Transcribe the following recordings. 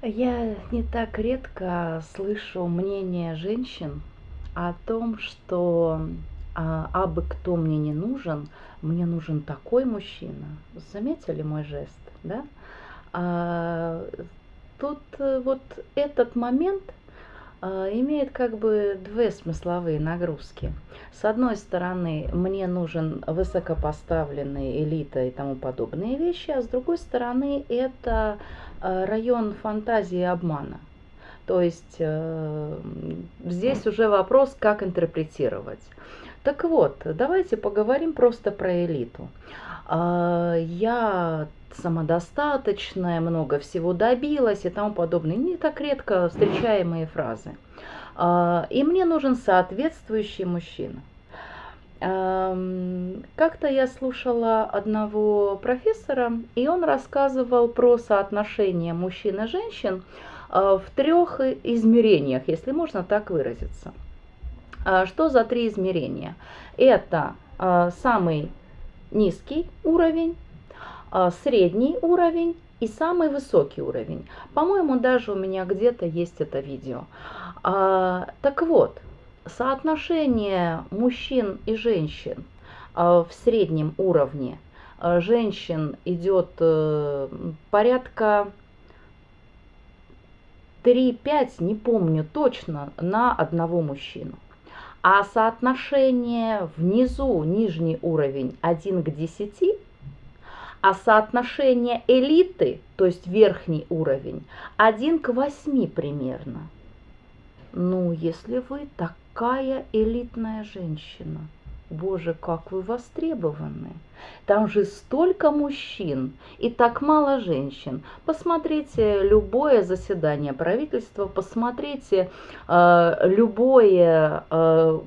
Я не так редко слышу мнение женщин о том, что а, абы кто мне не нужен, мне нужен такой мужчина. Заметили мой жест, да? А, тут э, вот этот момент имеет как бы две смысловые нагрузки. С одной стороны, мне нужен высокопоставленный элита и тому подобные вещи, а с другой стороны, это а, район фантазии и обмана. То есть э, здесь уже вопрос, как интерпретировать. Так вот, давайте поговорим просто про элиту. А, я самодостаточная, много всего добилась и тому подобное. Не так редко встречаемые фразы. А, и мне нужен соответствующий мужчина. Как-то я слушала одного профессора, и он рассказывал про соотношение мужчин и женщин а, в трех измерениях, если можно так выразиться. Что за три измерения? Это самый низкий уровень, а, средний уровень и самый высокий уровень. По-моему, даже у меня где-то есть это видео. А, так вот, соотношение мужчин и женщин а, в среднем уровне женщин идет э, порядка 3-5, не помню точно, на одного мужчину. А соотношение внизу, нижний уровень 1 к 10, а соотношение элиты, то есть верхний уровень, 1 к 8 примерно. Ну, если вы такая элитная женщина, боже, как вы востребованы. Там же столько мужчин и так мало женщин. Посмотрите любое заседание правительства, посмотрите э, любое э,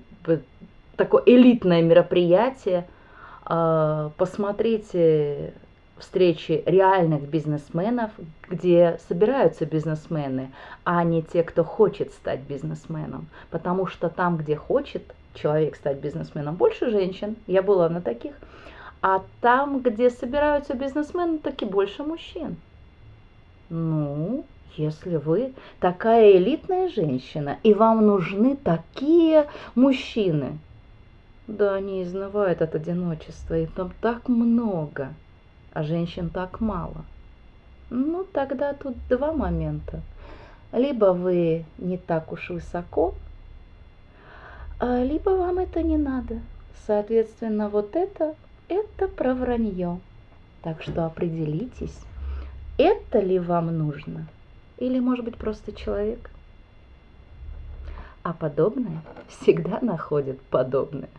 такое элитное мероприятие, э, посмотрите встречи реальных бизнесменов, где собираются бизнесмены, а не те, кто хочет стать бизнесменом. Потому что там, где хочет человек стать бизнесменом, больше женщин, я была на таких, а там, где собираются бизнесмены, таки больше мужчин. Ну, если вы такая элитная женщина, и вам нужны такие мужчины, да, они изнывают от одиночества, и там так много, а женщин так мало. Ну, тогда тут два момента. Либо вы не так уж высоко, а, либо вам это не надо. Соответственно, вот это, это про вранье. Так что определитесь, это ли вам нужно, или, может быть, просто человек. А подобное всегда находит подобное.